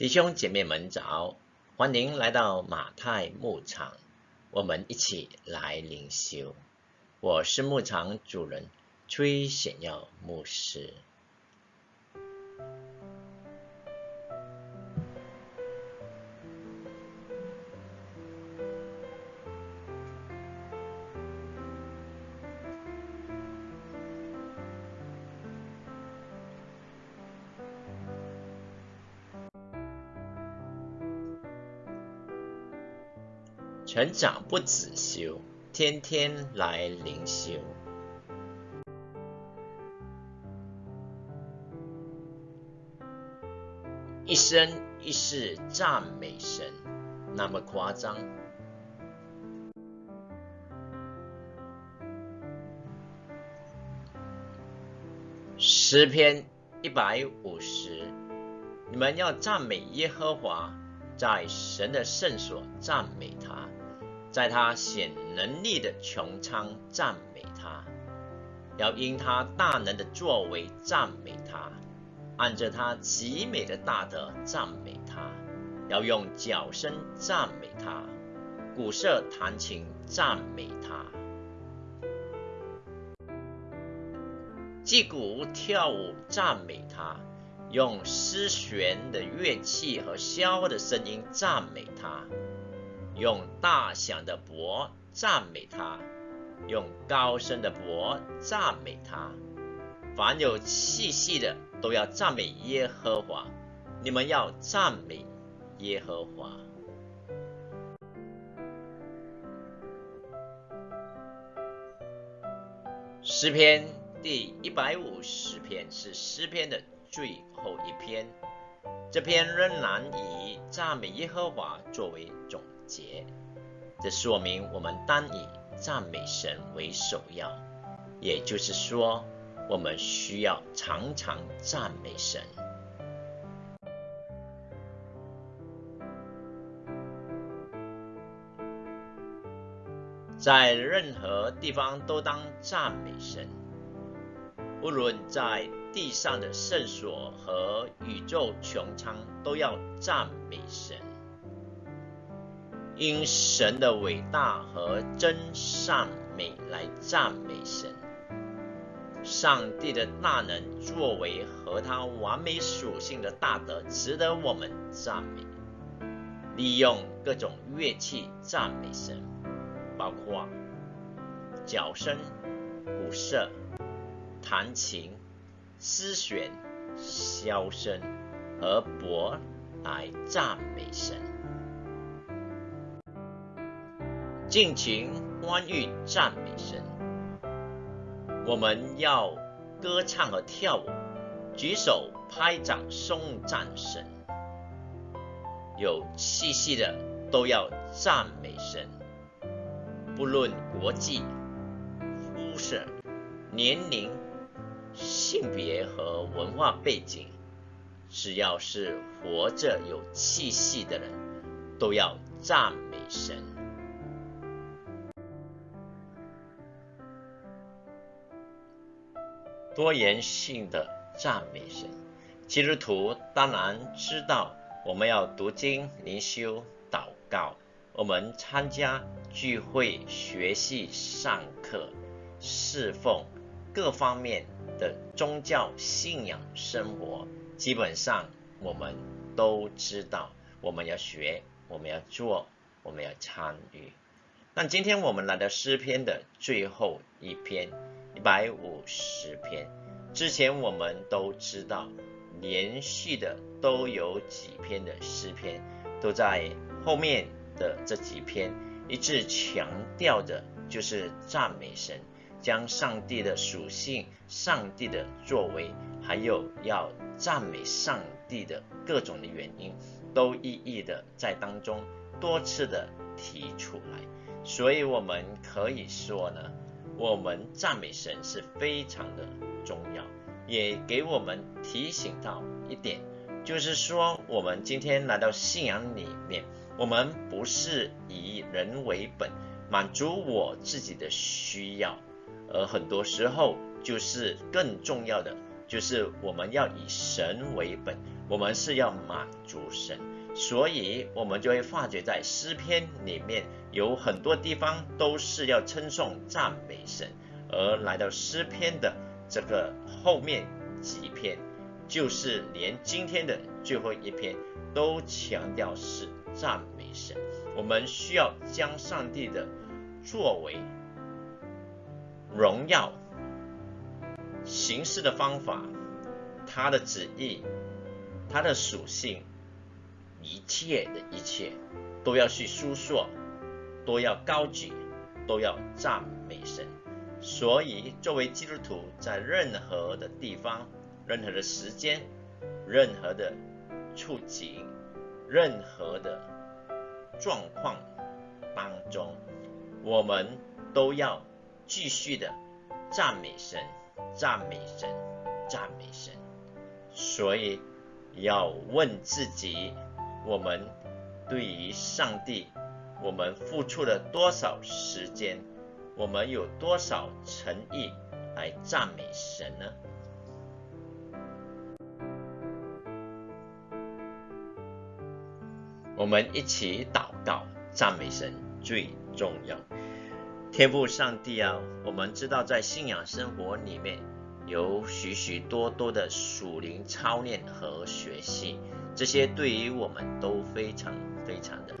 弟兄姐妹们早，欢迎来到马太牧场，我们一起来灵修。我是牧场主人崔显耀牧师。成长不止修，天天来灵修。一生一世赞美神，那么夸张？诗篇一百五十，你们要赞美耶和华，在神的圣所赞美他。在他显能力的穹苍赞美他，要因他大能的作为赞美他，按着他极美的大德赞美他，要用脚声赞美他，鼓瑟弹琴赞美他，击鼓跳舞赞美他，用丝弦的乐器和箫的声音赞美他。用大响的钹赞美他，用高声的钹赞美他。凡有气息的都要赞美耶和华。你们要赞美耶和华。诗篇第一百五十篇是诗篇的最后一篇，这篇仍然以赞美耶和华作为总。节，这说明我们当以赞美神为首要，也就是说，我们需要常常赞美神，在任何地方都当赞美神，无论在地上的圣所和宇宙穹苍，都要赞美神。因神的伟大和真善美来赞美神，上帝的大能作为和他完美属性的大德，值得我们赞美。利用各种乐器赞美神，包括角声、鼓瑟、弹琴、丝弦、箫声和钹来赞美神。尽情欢愉赞美神，我们要歌唱和跳舞，举手拍掌颂赞神。有气息的都要赞美神，不论国际、肤色、年龄、性别和文化背景，只要是活着有气息的人，都要赞美神。多元性的赞美神，基督徒当然知道我们要读经、灵修、祷告，我们参加聚会、学习、上课、侍奉各方面的宗教信仰生活，基本上我们都知道，我们要学，我们要做，我们要参与。但今天我们来到诗篇的最后一篇。一百五十篇，之前我们都知道，连续的都有几篇的诗篇，都在后面的这几篇一致强调的，就是赞美神，将上帝的属性、上帝的作为，还有要赞美上帝的各种的原因，都一一的在当中多次的提出来，所以我们可以说呢。我们赞美神是非常的重要，也给我们提醒到一点，就是说我们今天来到信仰里面，我们不是以人为本，满足我自己的需要，而很多时候就是更重要的，就是我们要以神为本，我们是要满足神，所以我们就会发觉在诗篇里面有很多地方都是要称颂赞美神，而来到诗篇的这个后面几篇，就是连今天的最后一篇都强调是赞美神。我们需要将上帝的作为、荣耀、行事的方法、他的旨意、他的属性，一切的一切，都要去诉说，都要高举，都要赞美神。所以，作为基督徒，在任何的地方、任何的时间、任何的处境、任何的。状况当中，我们都要继续的赞美神，赞美神，赞美神。所以要问自己：我们对于上帝，我们付出了多少时间？我们有多少诚意来赞美神呢？我们一起祷告，赞美神最重要。天父上帝啊，我们知道在信仰生活里面有许许多多的属灵操练和学习，这些对于我们都非常非常的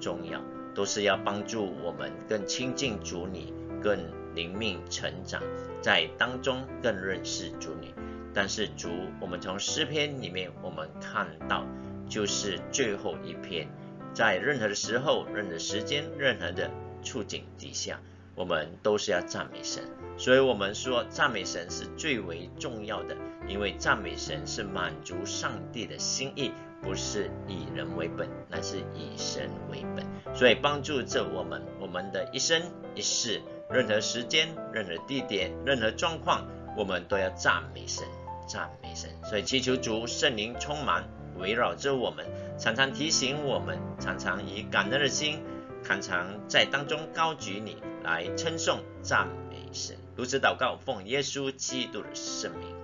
重要，都是要帮助我们更亲近主你，更灵命成长，在当中更认识主你。但是主，我们从诗篇里面我们看到。就是最后一篇，在任何的时候、任何时间、任何的处境底下，我们都是要赞美神。所以，我们说赞美神是最为重要的，因为赞美神是满足上帝的心意，不是以人为本，乃是以神为本。所以，帮助着我们，我们的一生一世，任何时间、任何地点、任何状况，我们都要赞美神，赞美神。所以，祈求主圣灵充满。围绕着我们，常常提醒我们，常常以感恩的心，常常在当中高举你来称颂赞美神。如此祷告，奉耶稣基督的圣名，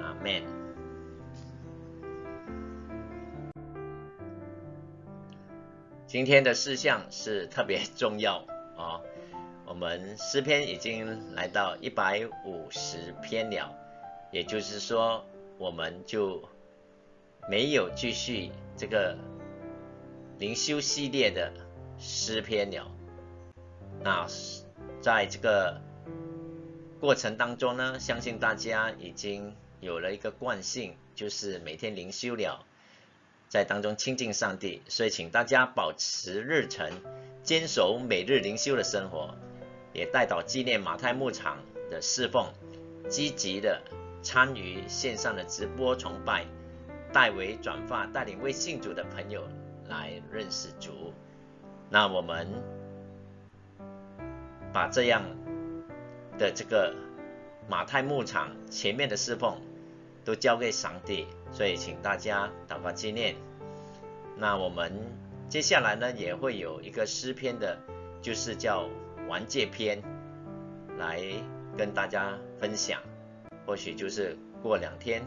阿门。今天的事项是特别重要啊！我们诗篇已经来到一百五十篇了，也就是说，我们就。没有继续这个灵修系列的诗篇了。那在这个过程当中呢，相信大家已经有了一个惯性，就是每天灵修了，在当中亲近上帝。所以请大家保持日程，坚守每日灵修的生活，也带到纪念马太牧场的侍奉，积极的参与线上的直播崇拜。代为转发，带领未信主的朋友来认识主。那我们把这样的这个马太牧场前面的侍奉都交给上帝，所以请大家祷告纪念。那我们接下来呢，也会有一个诗篇的，就是叫完结篇，来跟大家分享。或许就是过两天。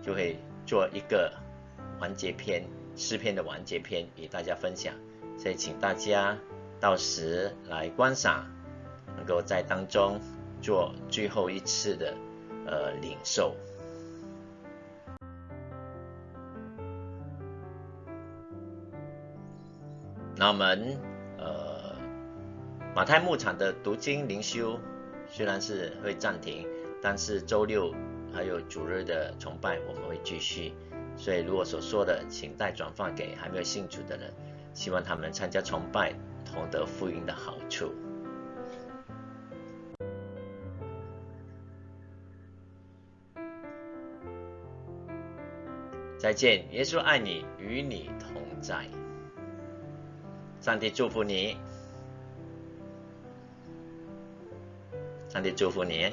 就会做一个完结篇诗篇的完结篇与大家分享，所以请大家到时来观赏，能够在当中做最后一次的呃领受。那我们呃马太牧场的读经灵修虽然是会暂停，但是周六。还有主日的崇拜，我们会继续。所以，如果所说的，请代转发给还没有信主的人，希望他们参加崇拜，同得福音的好处。再见，耶稣爱你，与你同在。上帝祝福你，上帝祝福你。